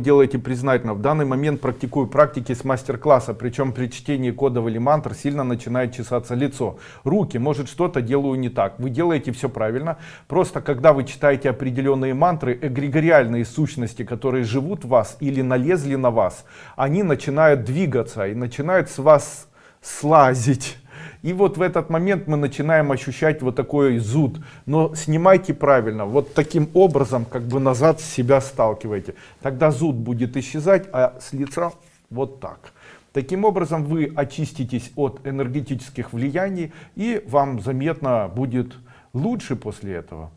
делаете признательно. В данный момент практикую практики с мастер-класса, причем при чтении кодов или мантр сильно начинает чесаться лицо. Руки, может что-то делаю не так. Вы делаете все правильно. Просто когда вы читаете определенные мантры, эгрегориальные сущности, которые живут в вас или налезли на вас, они начинают двигаться и начинают с вас слазить. И вот в этот момент мы начинаем ощущать вот такой зуд. Но снимайте правильно, вот таким образом как бы назад себя сталкивайте. Тогда зуд будет исчезать, а с лица вот так. Таким образом вы очиститесь от энергетических влияний и вам заметно будет лучше после этого.